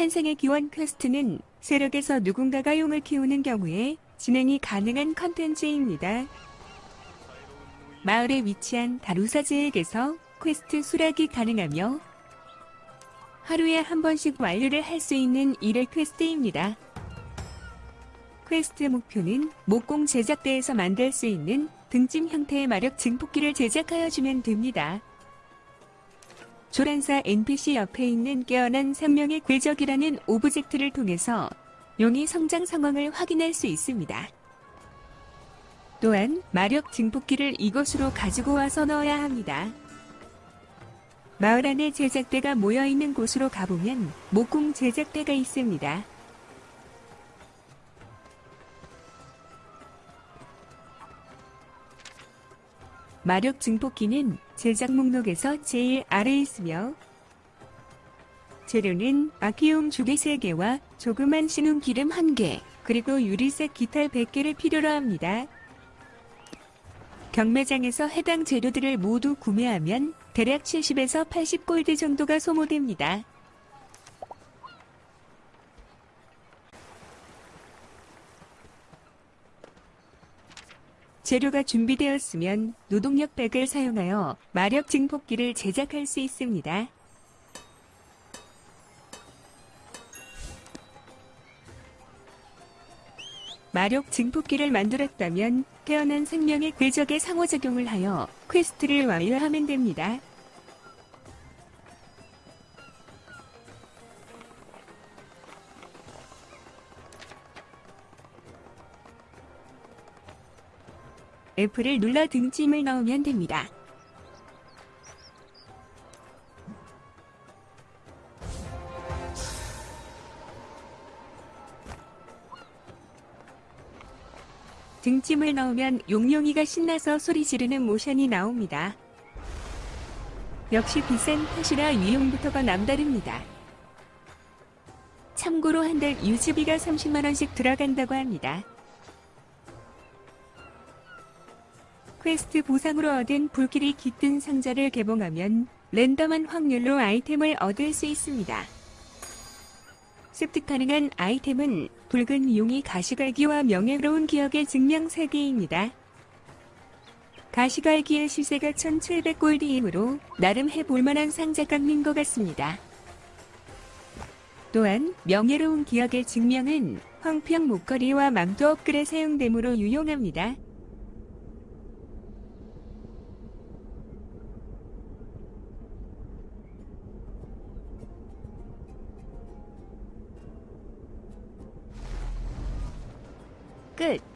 탄생의 기원 퀘스트는 세력에서 누군가가 용을 키우는 경우에 진행이 가능한 컨텐츠입니다. 마을에 위치한 다루사제에게서 퀘스트 수락이 가능하며 하루에 한 번씩 완료를 할 수 있는 일일 퀘스트입니다. 퀘스트 목표는 목공 제작대에서 만들 수 있는 등짐 형태의 마력 증폭기를 제작하여 주면 됩니다. 조란사 NPC 옆에 있는 깨어난 생명의 궤적이라는 오브젝트를 통해서 용의 성장 상황을 확인할 수 있습니다. 또한 마력 증폭기를 이곳으로 가지고 와서 넣어야 합니다. 마을 안에 제작대가 모여있는 곳으로 가보면 목공 제작대가 있습니다. 마력 증폭기는 제작 목록에서 제일 아래에 있으며 재료는 아키움 조개 3개와 조그만 신운 기름 1개, 그리고 유리색 기탈 100개를 필요로 합니다. 경매장에서 해당 재료들을 모두 구매하면 대략 70에서 80골드 정도가 소모됩니다. 재료가 준비되었으면 노동력 백을 사용하여 마력 증폭기를 제작할 수 있습니다. 마력 증폭기를 만들었다면 태어난 생명의 궤적에 상호작용을 하여 퀘스트를 완료하면 됩니다. F를 눌러 등짐을 넣으면 됩니다. 등짐을 넣으면 용용이가 신나서 소리 지르는 모션이 나옵니다. 역시 비싼 탓이라 유용부터가 남다릅니다. 참고로 한 달 유지비가 30만원씩 들어간다고 합니다. 퀘스트 보상으로 얻은 불길이 깃든 상자를 개봉하면 랜덤한 확률로 아이템을 얻을 수 있습니다. 습득 가능한 아이템은 붉은 용의 가시갈기와 명예로운 기억의 증명 3개입니다. 가시갈기의 시세가 1700골드이므로 나름 해볼만한 상자깡인 것 같습니다. 또한 명예로운 기억의 증명은 황평 목걸이와 망토 업글에 사용되므로 유용합니다. Good.